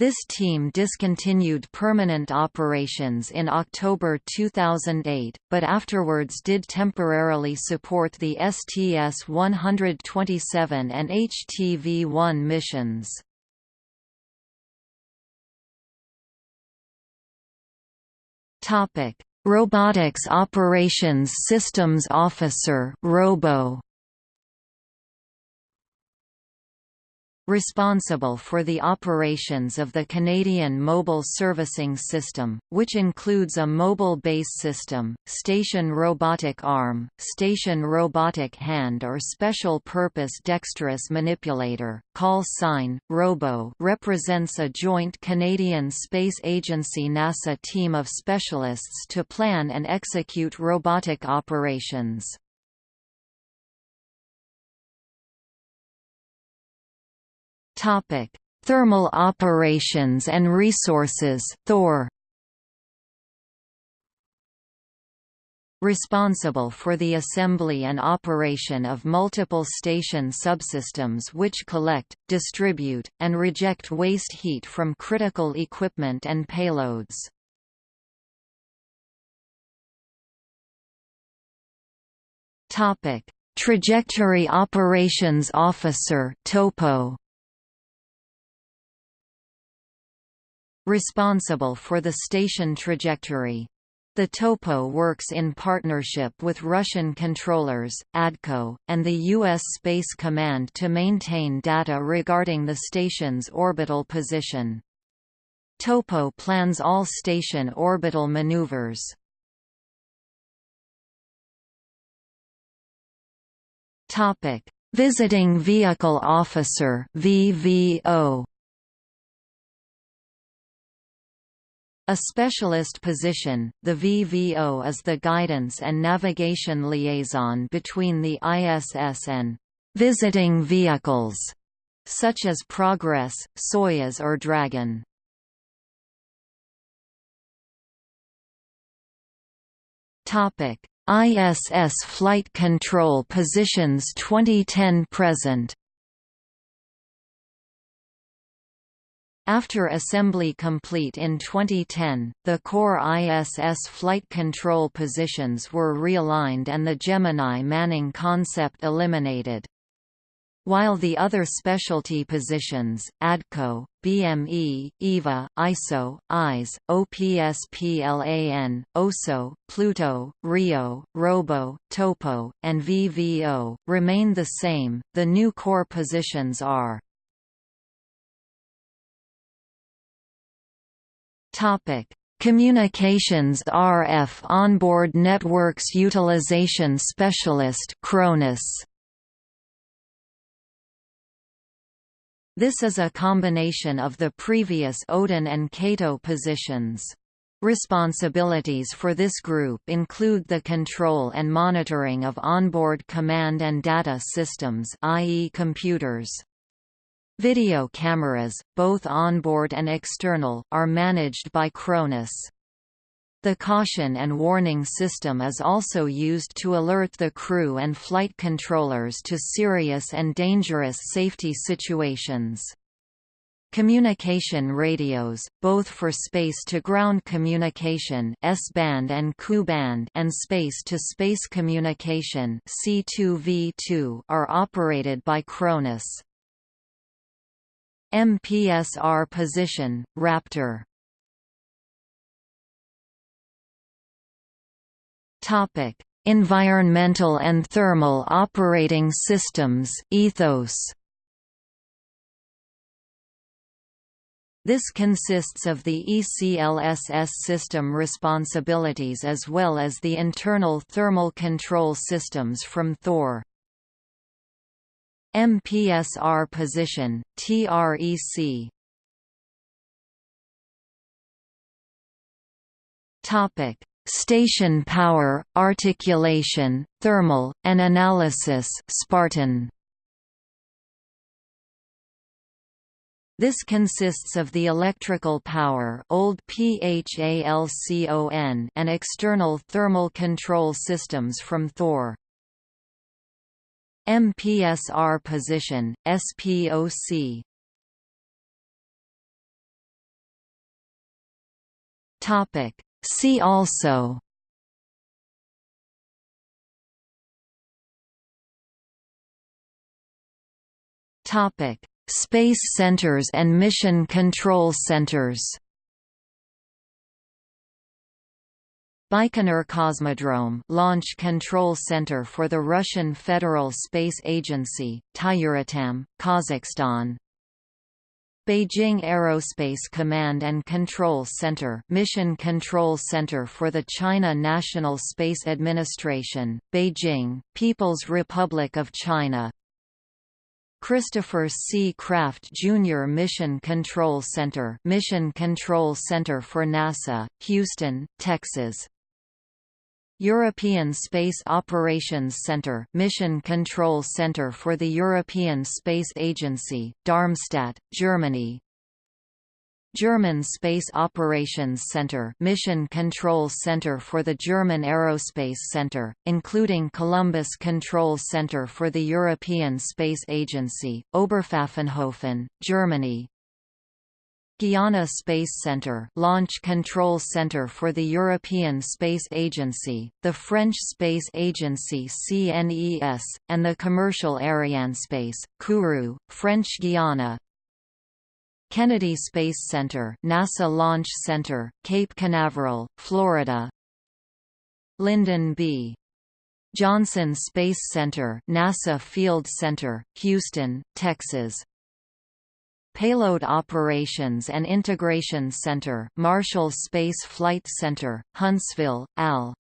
This team discontinued permanent operations in October 2008, but afterwards did temporarily support the STS-127 and HTV-1 missions. Robotics Operations Systems Officer Robo responsible for the operations of the Canadian Mobile Servicing System, which includes a mobile base system, station robotic arm, station robotic hand or special purpose dexterous manipulator. Call sign Robo represents a joint Canadian Space Agency NASA team of specialists to plan and execute robotic operations. Topic: Thermal operations and resources. Thor. Responsible for the assembly and operation of multiple station subsystems which collect, distribute, and reject waste heat from critical equipment and payloads. Topic: Trajectory Operations Officer (TOPO). Responsible for the station trajectory. The Topo works in partnership with Russian controllers, ADCO, and the U.S. Space Command to maintain data regarding the station's orbital position. Topo plans all station orbital maneuvers. Visiting Vehicle Officer VVO A specialist position, the VVO is the guidance and navigation liaison between the ISS and visiting vehicles, such as Progress, Soyuz or Dragon. ISS Flight Control Positions 2010–present After assembly complete in 2010, the core ISS flight control positions were realigned and the Gemini manning concept eliminated. While the other specialty positions, ADCO, BME, EVA, ISO, IS, OPSPLAN, OSO, Pluto, RIO, ROBO, TOPO, and VVO, remain the same, the new core positions are Topic: Communications RF Onboard Networks Utilization Specialist CRONUS. This is a combination of the previous Odin and CATO positions. Responsibilities for this group include the control and monitoring of onboard command and data systems i.e. computers. Video cameras, both onboard and external, are managed by CRONUS. The caution and warning system is also used to alert the crew and flight controllers to serious and dangerous safety situations. Communication radios, both for space-to-ground communication S-band and Ku-band and space-to-space communication C2V2 are operated by CRONUS. MPSR position, Raptor Topic: Environmental and thermal operating systems ethos. This consists of the ECLSS system responsibilities as well as the internal thermal control systems from Thor. MPSR position, TREC Topic: Station power, articulation, thermal, and analysis Spartan. This consists of the electrical power old PHALCON and external thermal control systems from Thor. MPSR position, SPOC Topic. See also. Topic. Space centers and mission control centers Baikonur Cosmodrome launch control center for the Russian Federal Space Agency, Tyuratam, Kazakhstan Beijing Aerospace Command and Control Center Mission Control Center for the China National Space Administration, Beijing, People's Republic of China Christopher C. Kraft Jr. Mission Control Center Mission Control Center for NASA, Houston, Texas European Space Operations Center Mission Control Center for the European Space Agency, Darmstadt, Germany. German Space Operations Center Mission Control Center for the German Aerospace Center, including Columbus Control Center for the European Space Agency, Oberpfaffenhofen, Germany Guiana Space Center Launch Control Center for the European Space Agency, the French Space Agency CNES, and the commercial Arianespace, Kourou, French Guiana Kennedy Space Center NASA Launch Center, Cape Canaveral, Florida. Lyndon B. Johnson Space Center NASA Field Center, Houston, Texas Payload Operations and Integration Center Marshall Space Flight Center, Huntsville, AL.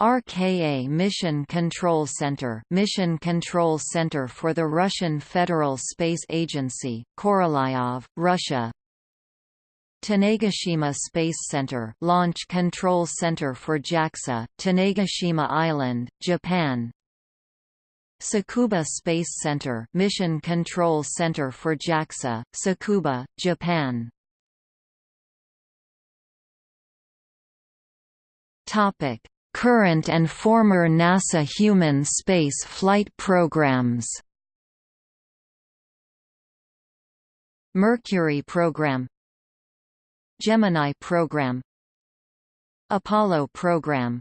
RKA Mission Control Center Mission Control Center for the Russian Federal Space Agency, Korolyov, Russia Tanegashima Space Center Launch Control Center for JAXA, Tanegashima Island, Japan Tsukuba Space Center Mission Control Center for JAXA, Tsukuba, Japan. Topic. Current and former NASA human space flight programs. Mercury program. Gemini program. Apollo program.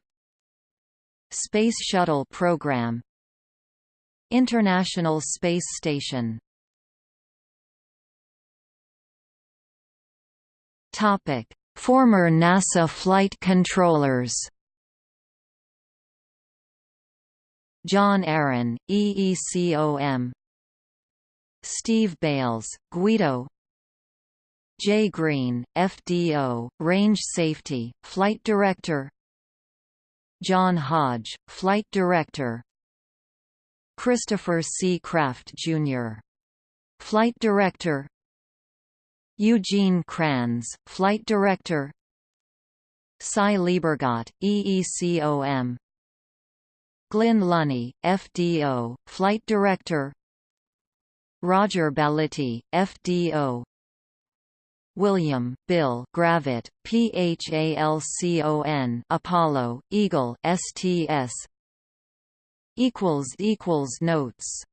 Space Shuttle program International Space Station. Former NASA flight controllers. John Aaron, EECOM Steve Bales, Guido. Jay Greene, FDO, Range Safety, Flight Director. John Hodge, Flight Director Christopher C. Kraft, Jr. Flight Director. Eugene Kranz, Flight Director. Sy Liebergot, EECOM Glynn Lunney, FDO, Flight Director. Roger Balettie, FDO William, Bill Gravett, PHALCON Apollo, Eagle STS Notes